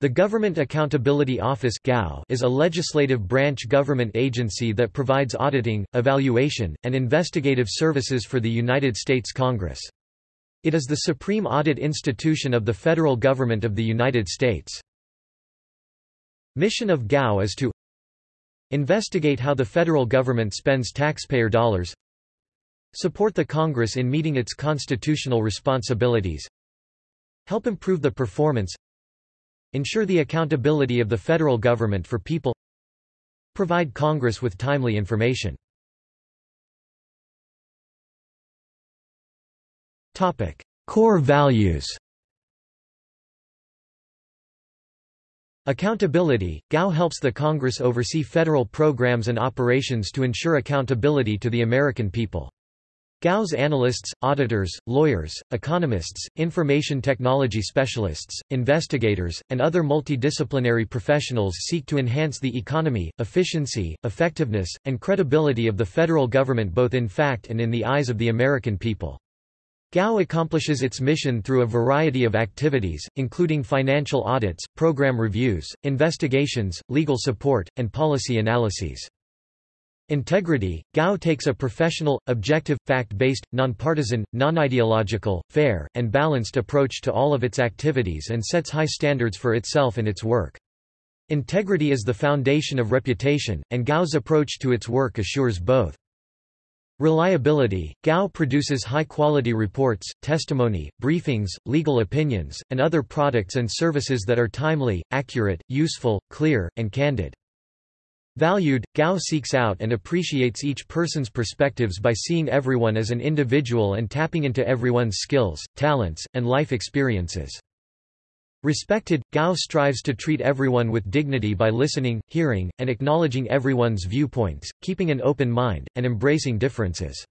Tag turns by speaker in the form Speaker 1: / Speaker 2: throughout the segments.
Speaker 1: The Government Accountability Office is a legislative branch government agency that provides auditing, evaluation, and investigative services for the United States Congress. It is the supreme audit institution of the federal government of the United States. Mission of GAO is to Investigate how the federal government spends taxpayer dollars Support the Congress in meeting its constitutional responsibilities Help improve the performance Ensure the accountability of the federal government for people Provide Congress with timely information. Core values. Accountability – GAO helps the Congress oversee federal programs and operations to ensure accountability to the American people. GAO's analysts, auditors, lawyers, economists, information technology specialists, investigators, and other multidisciplinary professionals seek to enhance the economy, efficiency, effectiveness, and credibility of the federal government both in fact and in the eyes of the American people. GAO accomplishes its mission through a variety of activities, including financial audits, program reviews, investigations, legal support, and policy analyses. Integrity – GAO takes a professional, objective, fact-based, nonpartisan, non-ideological, fair, and balanced approach to all of its activities and sets high standards for itself and its work. Integrity is the foundation of reputation, and GAO's approach to its work assures both. Reliability – GAO produces high-quality reports, testimony, briefings, legal opinions, and other products and services that are timely, accurate, useful, clear, and candid. Valued, GAO seeks out and appreciates each person's perspectives by seeing everyone as an individual and tapping into everyone's skills, talents, and life experiences. Respected, GAO strives to treat everyone with dignity by listening, hearing, and acknowledging everyone's viewpoints, keeping an open mind, and embracing differences.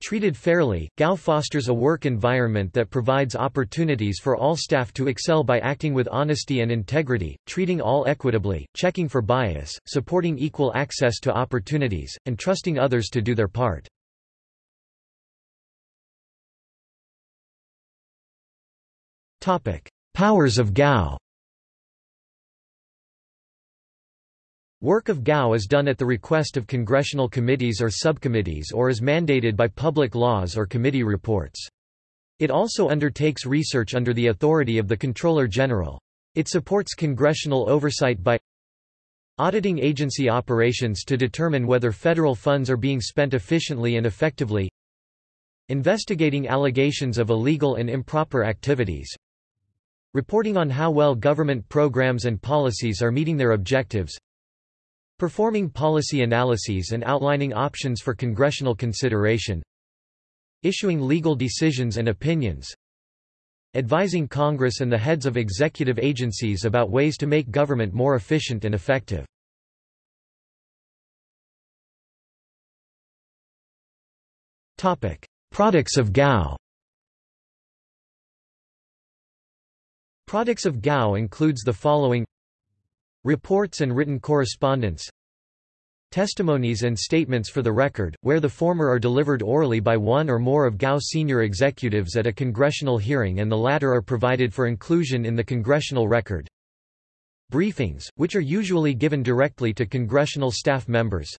Speaker 1: Treated fairly, GAO fosters a work environment that provides opportunities for all staff to excel by acting with honesty and integrity, treating all equitably, checking for bias, supporting equal access to opportunities, and trusting others to do their part. Powers of GAO Work of GAO is done at the request of congressional committees or subcommittees or is mandated by public laws or committee reports. It also undertakes research under the authority of the Comptroller General. It supports congressional oversight by auditing agency operations to determine whether federal funds are being spent efficiently and effectively investigating allegations of illegal and improper activities reporting on how well government programs and policies are meeting their objectives Performing policy analyses and outlining options for congressional consideration Issuing legal decisions and opinions Advising Congress and the heads of executive agencies about ways to make government more efficient and effective. Topic: Products of GAO Products of GAO includes the following Reports and written correspondence Testimonies and statements for the record, where the former are delivered orally by one or more of GAO senior executives at a congressional hearing and the latter are provided for inclusion in the congressional record. Briefings, which are usually given directly to congressional staff members.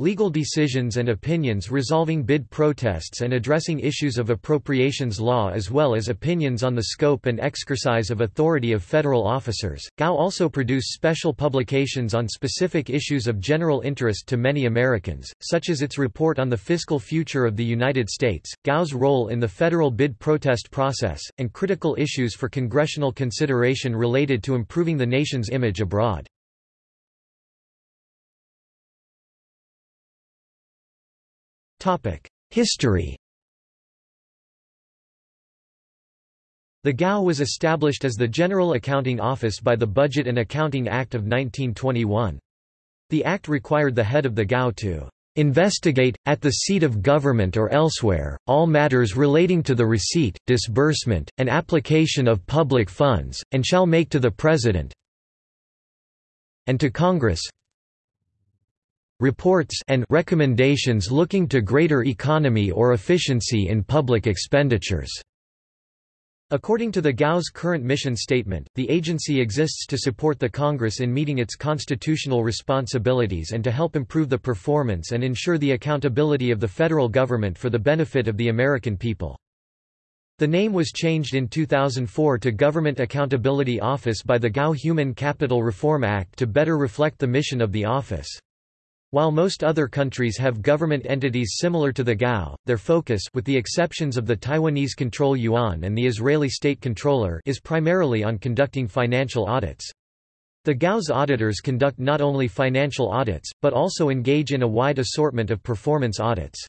Speaker 1: Legal decisions and opinions resolving bid protests and addressing issues of appropriations law as well as opinions on the scope and exercise of authority of federal officers. GAO also produce special publications on specific issues of general interest to many Americans, such as its report on the fiscal future of the United States, GAO's role in the federal bid protest process, and critical issues for congressional consideration related to improving the nation's image abroad. History The GAO was established as the General Accounting Office by the Budget and Accounting Act of 1921. The act required the head of the GAO to investigate, at the seat of government or elsewhere, all matters relating to the receipt, disbursement, and application of public funds, and shall make to the President and to Congress reports and recommendations looking to greater economy or efficiency in public expenditures. According to the GAO's current mission statement, the agency exists to support the Congress in meeting its constitutional responsibilities and to help improve the performance and ensure the accountability of the federal government for the benefit of the American people. The name was changed in 2004 to Government Accountability Office by the GAO Human Capital Reform Act to better reflect the mission of the office. While most other countries have government entities similar to the GAO, their focus with the exceptions of the Taiwanese control yuan and the Israeli state controller is primarily on conducting financial audits. The GAO's auditors conduct not only financial audits, but also engage in a wide assortment of performance audits.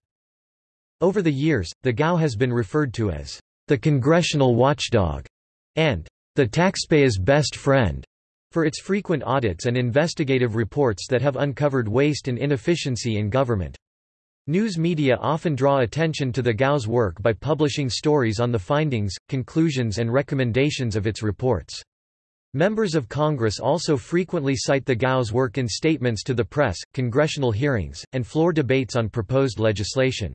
Speaker 1: Over the years, the GAO has been referred to as the congressional watchdog and the taxpayer's best friend for its frequent audits and investigative reports that have uncovered waste and inefficiency in government. News media often draw attention to the GAO's work by publishing stories on the findings, conclusions and recommendations of its reports. Members of Congress also frequently cite the GAO's work in statements to the press, congressional hearings, and floor debates on proposed legislation.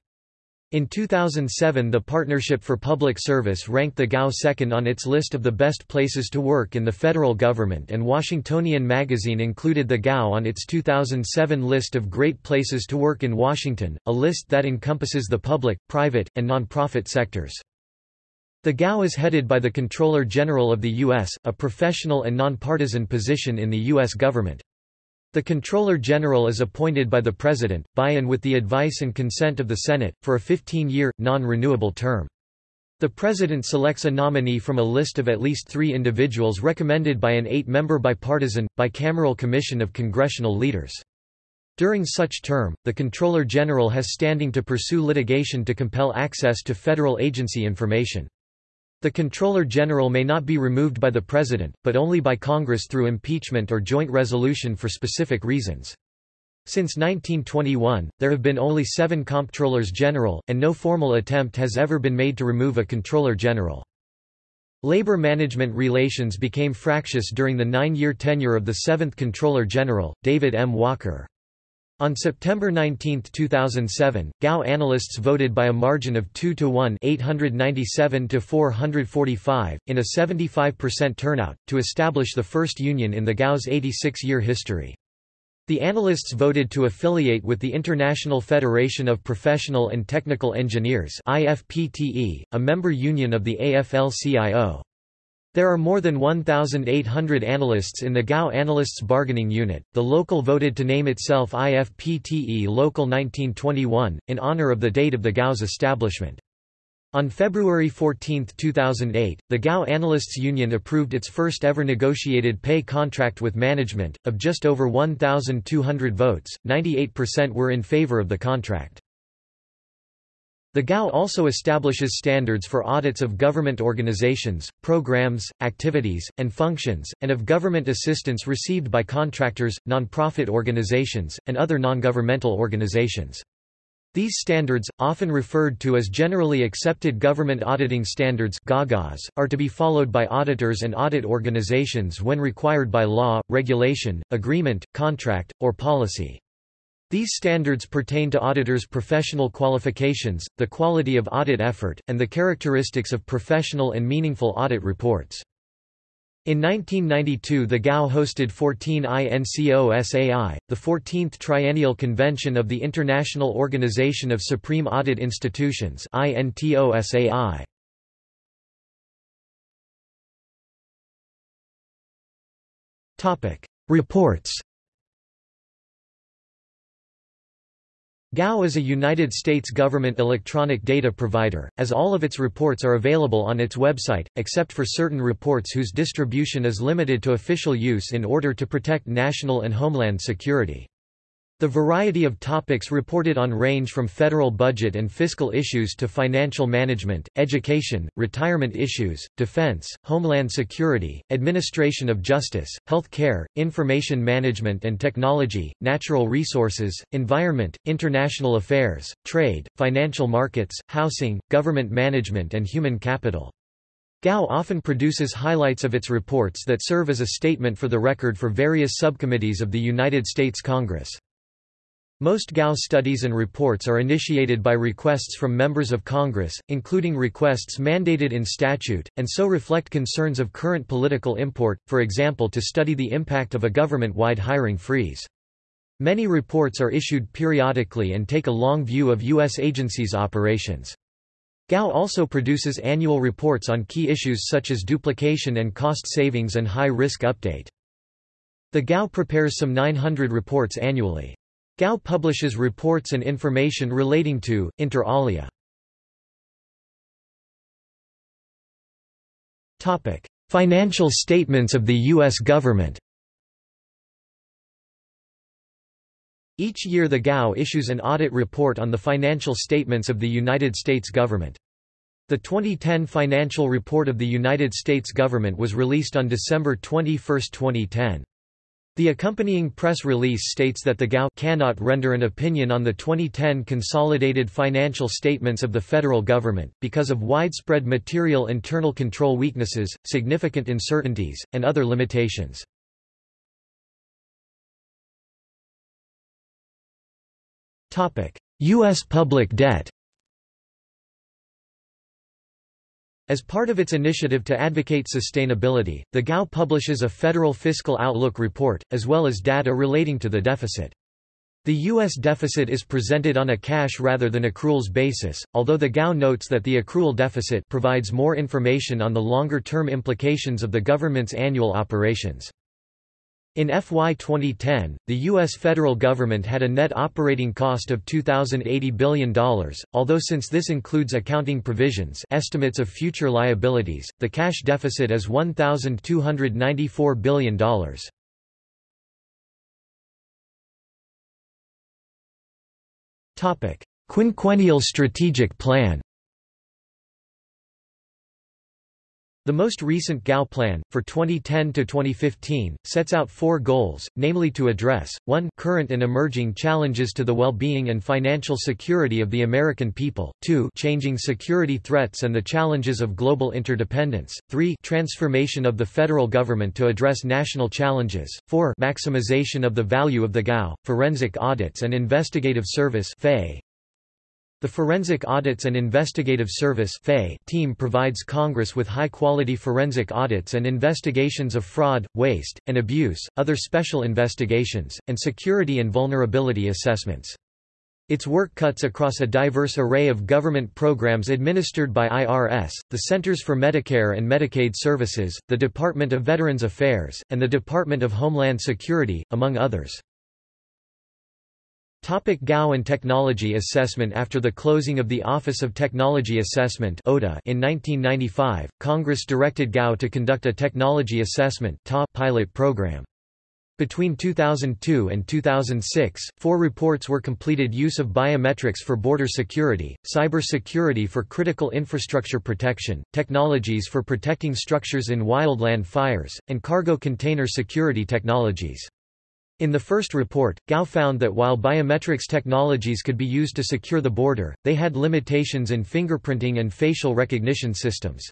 Speaker 1: In 2007 the Partnership for Public Service ranked the GAO second on its list of the best places to work in the federal government and Washingtonian magazine included the GAO on its 2007 list of Great Places to Work in Washington, a list that encompasses the public, private, and nonprofit sectors. The GAO is headed by the Comptroller General of the U.S., a professional and nonpartisan position in the U.S. government. The Controller General is appointed by the President, by and with the advice and consent of the Senate, for a 15-year, non-renewable term. The President selects a nominee from a list of at least three individuals recommended by an eight-member bipartisan, bicameral commission of congressional leaders. During such term, the Controller General has standing to pursue litigation to compel access to federal agency information. The Comptroller General may not be removed by the President, but only by Congress through impeachment or joint resolution for specific reasons. Since 1921, there have been only seven Comptrollers General, and no formal attempt has ever been made to remove a Comptroller General. Labor management relations became fractious during the nine-year tenure of the seventh Comptroller General, David M. Walker. On September 19, 2007, GAO analysts voted by a margin of 2 to 1 897 to 445, in a 75% turnout, to establish the first union in the GAO's 86-year history. The analysts voted to affiliate with the International Federation of Professional and Technical Engineers IFPTE, a member union of the AFL-CIO. There are more than 1,800 analysts in the GAO Analysts Bargaining Unit. The local voted to name itself IFPTE Local 1921, in honor of the date of the GAO's establishment. On February 14, 2008, the GAO Analysts Union approved its first ever negotiated pay contract with management. Of just over 1,200 votes, 98% were in favor of the contract. The GAO also establishes standards for audits of government organizations, programs, activities, and functions, and of government assistance received by contractors, nonprofit organizations, and other non-governmental organizations. These standards, often referred to as Generally Accepted Government Auditing Standards are to be followed by auditors and audit organizations when required by law, regulation, agreement, contract, or policy. These standards pertain to auditors' professional qualifications, the quality of audit effort, and the characteristics of professional and meaningful audit reports. In 1992 the GAO hosted 14 INCOSAI, the 14th Triennial Convention of the International Organization of Supreme Audit Institutions INTOSAI. Reports GAO is a United States government electronic data provider, as all of its reports are available on its website, except for certain reports whose distribution is limited to official use in order to protect national and homeland security. The variety of topics reported on range from federal budget and fiscal issues to financial management, education, retirement issues, defense, homeland security, administration of justice, health care, information management and technology, natural resources, environment, international affairs, trade, financial markets, housing, government management and human capital. GAO often produces highlights of its reports that serve as a statement for the record for various subcommittees of the United States Congress. Most GAO studies and reports are initiated by requests from members of Congress, including requests mandated in statute, and so reflect concerns of current political import, for example to study the impact of a government-wide hiring freeze. Many reports are issued periodically and take a long view of U.S. agencies' operations. GAO also produces annual reports on key issues such as duplication and cost savings and high-risk update. The GAO prepares some 900 reports annually. GAO publishes reports and information relating to, inter alia. Financial statements of the U.S. government Each year the GAO issues an audit report on the financial statements of the United States government. The 2010 financial report of the United States government was released on December 21, 2010. The accompanying press release states that the GAO cannot render an opinion on the 2010 consolidated financial statements of the federal government, because of widespread material internal control weaknesses, significant uncertainties, and other limitations. U.S. public debt As part of its initiative to advocate sustainability, the GAO publishes a Federal Fiscal Outlook report, as well as data relating to the deficit. The U.S. deficit is presented on a cash rather than accruals basis, although the GAO notes that the accrual deficit provides more information on the longer-term implications of the government's annual operations. In FY 2010, the U.S. federal government had a net operating cost of $2,080 billion, although since this includes accounting provisions estimates of future liabilities, the cash deficit is $1,294 billion. Quinquennial strategic plan The most recent GAO plan, for 2010–2015, sets out four goals, namely to address, 1 current and emerging challenges to the well-being and financial security of the American people, 2 changing security threats and the challenges of global interdependence, 3 transformation of the federal government to address national challenges, 4 maximization of the value of the GAO, forensic audits and investigative service the Forensic Audits and Investigative Service team provides Congress with high-quality forensic audits and investigations of fraud, waste, and abuse, other special investigations, and security and vulnerability assessments. Its work cuts across a diverse array of government programs administered by IRS, the Centers for Medicare and Medicaid Services, the Department of Veterans Affairs, and the Department of Homeland Security, among others. Topic GAO and Technology Assessment After the closing of the Office of Technology Assessment in 1995, Congress directed GAO to conduct a Technology Assessment pilot program. Between 2002 and 2006, four reports were completed use of biometrics for border security, cyber security for critical infrastructure protection, technologies for protecting structures in wildland fires, and cargo container security technologies. In the first report, GAO found that while biometrics technologies could be used to secure the border, they had limitations in fingerprinting and facial recognition systems.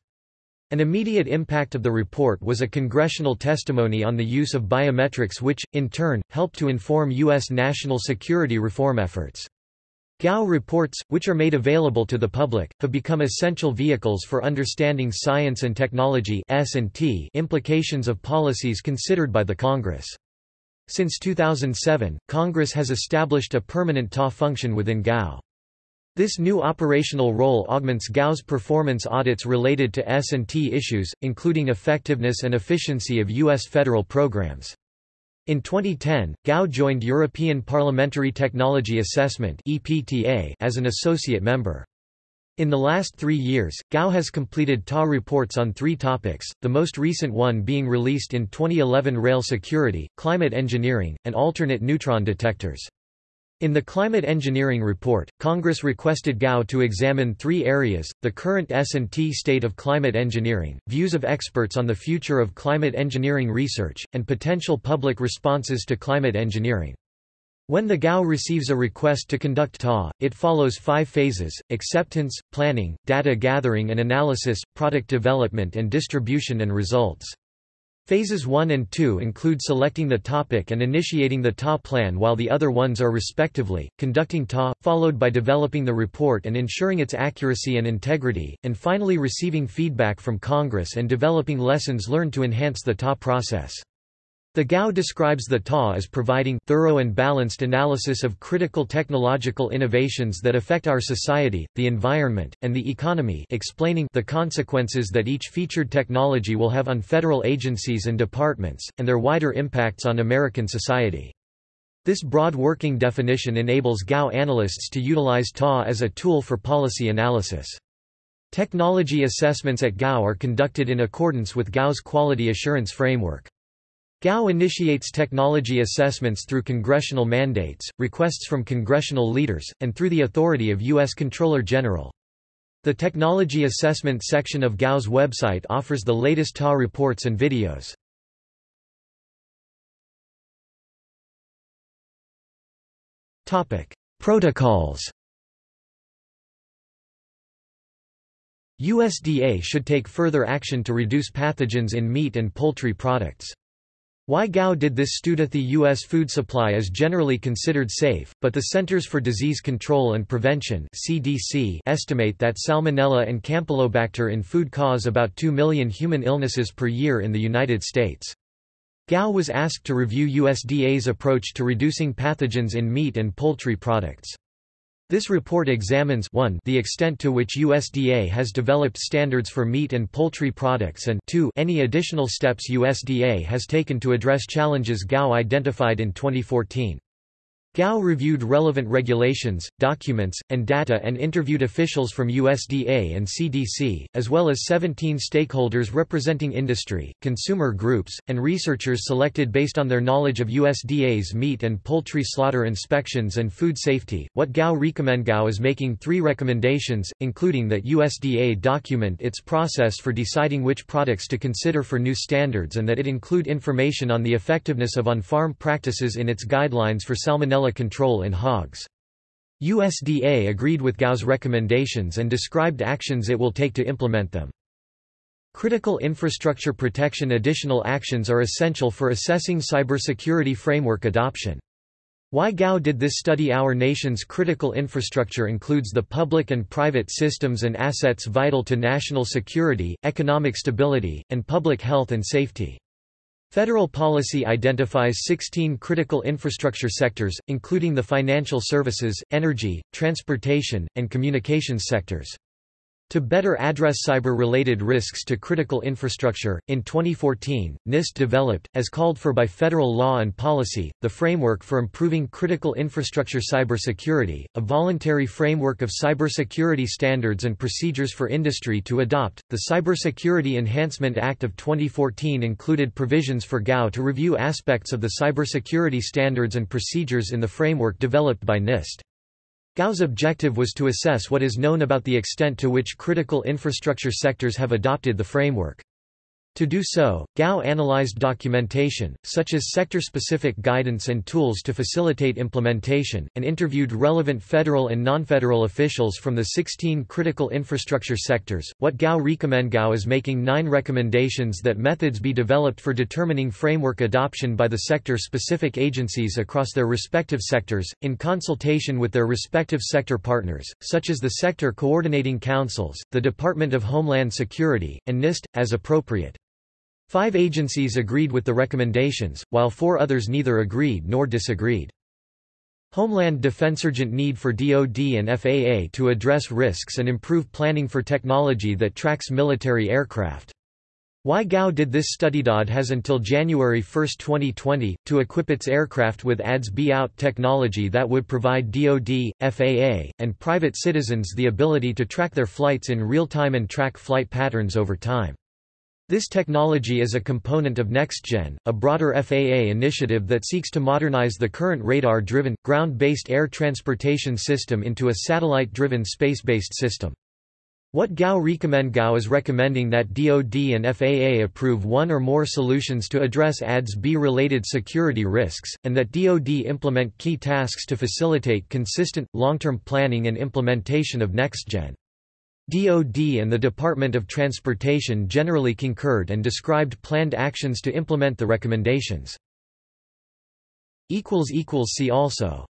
Speaker 1: An immediate impact of the report was a congressional testimony on the use of biometrics which, in turn, helped to inform U.S. national security reform efforts. GAO reports, which are made available to the public, have become essential vehicles for understanding science and technology implications of policies considered by the Congress. Since 2007, Congress has established a permanent TA function within GAO. This new operational role augments GAO's performance audits related to S&T issues, including effectiveness and efficiency of U.S. federal programs. In 2010, GAO joined European Parliamentary Technology Assessment as an associate member. In the last three years, GAO has completed TA reports on three topics, the most recent one being released in 2011 Rail Security, Climate Engineering, and Alternate Neutron Detectors. In the Climate Engineering Report, Congress requested GAO to examine three areas, the current S&T state of climate engineering, views of experts on the future of climate engineering research, and potential public responses to climate engineering. When the GAO receives a request to conduct TA, it follows five phases, acceptance, planning, data gathering and analysis, product development and distribution and results. Phases 1 and 2 include selecting the topic and initiating the TA plan while the other ones are respectively, conducting TA, followed by developing the report and ensuring its accuracy and integrity, and finally receiving feedback from Congress and developing lessons learned to enhance the TA process. The GAO describes the TA as providing thorough and balanced analysis of critical technological innovations that affect our society, the environment, and the economy explaining the consequences that each featured technology will have on federal agencies and departments, and their wider impacts on American society. This broad working definition enables GAO analysts to utilize TA as a tool for policy analysis. Technology assessments at GAO are conducted in accordance with GAO's quality assurance framework. GAO initiates technology assessments through congressional mandates, requests from congressional leaders, and through the authority of U.S. Controller General. The Technology Assessment section of GAO's website offers the latest TA reports and videos. Protocols USDA should take further action to reduce pathogens in meat and poultry products. Why GAO did this stood at the U.S. food supply is generally considered safe, but the Centers for Disease Control and Prevention CDC estimate that Salmonella and Campylobacter in food cause about 2 million human illnesses per year in the United States. GAO was asked to review USDA's approach to reducing pathogens in meat and poultry products. This report examines 1 the extent to which USDA has developed standards for meat and poultry products and 2 any additional steps USDA has taken to address challenges GAO identified in 2014. GAO reviewed relevant regulations, documents, and data and interviewed officials from USDA and CDC, as well as 17 stakeholders representing industry, consumer groups, and researchers selected based on their knowledge of USDA's meat and poultry slaughter inspections and food safety. What GAO recommend GAO is making three recommendations, including that USDA document its process for deciding which products to consider for new standards and that it include information on the effectiveness of on-farm practices in its guidelines for salmonella control in hogs. USDA agreed with GAO's recommendations and described actions it will take to implement them. Critical infrastructure protection Additional actions are essential for assessing cybersecurity framework adoption. Why GAO did this study Our nation's critical infrastructure includes the public and private systems and assets vital to national security, economic stability, and public health and safety. Federal policy identifies 16 critical infrastructure sectors, including the financial services, energy, transportation, and communications sectors. To better address cyber-related risks to critical infrastructure, in 2014, NIST developed, as called for by federal law and policy, the Framework for Improving Critical Infrastructure Cybersecurity, a voluntary framework of cybersecurity standards and procedures for industry to adopt. The Cybersecurity Enhancement Act of 2014 included provisions for GAO to review aspects of the cybersecurity standards and procedures in the framework developed by NIST. GAO's objective was to assess what is known about the extent to which critical infrastructure sectors have adopted the framework. To do so, GAO analyzed documentation, such as sector-specific guidance and tools to facilitate implementation, and interviewed relevant federal and non-federal officials from the 16 critical infrastructure sectors. What GAO recommend GAO is making nine recommendations that methods be developed for determining framework adoption by the sector-specific agencies across their respective sectors, in consultation with their respective sector partners, such as the Sector Coordinating Councils, the Department of Homeland Security, and NIST, as appropriate. Five agencies agreed with the recommendations, while four others neither agreed nor disagreed. Homeland Defense urgent need for DoD and FAA to address risks and improve planning for technology that tracks military aircraft. Why GAO did this study DoD has until January 1, 2020, to equip its aircraft with ADS-B-Out technology that would provide DoD, FAA, and private citizens the ability to track their flights in real time and track flight patterns over time. This technology is a component of NextGen, a broader FAA initiative that seeks to modernize the current radar-driven, ground-based air transportation system into a satellite-driven space-based system. What GAO recommend GAO is recommending that DoD and FAA approve one or more solutions to address ADS-B related security risks, and that DoD implement key tasks to facilitate consistent, long-term planning and implementation of NextGen. DoD and the Department of Transportation generally concurred and described planned actions to implement the recommendations. See also